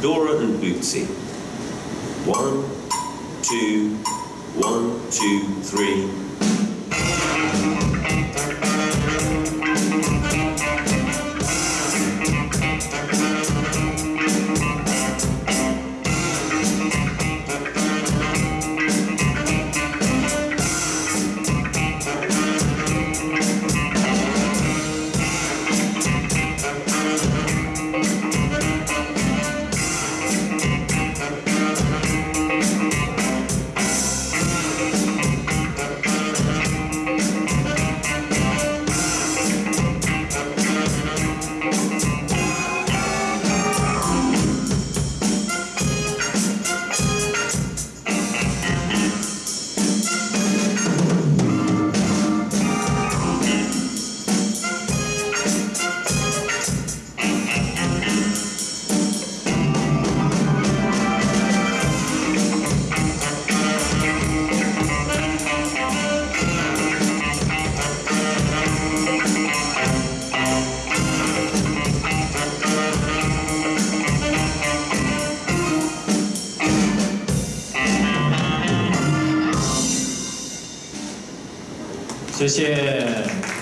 Dora and Bootsy. One, two, one, two, three. 谢谢。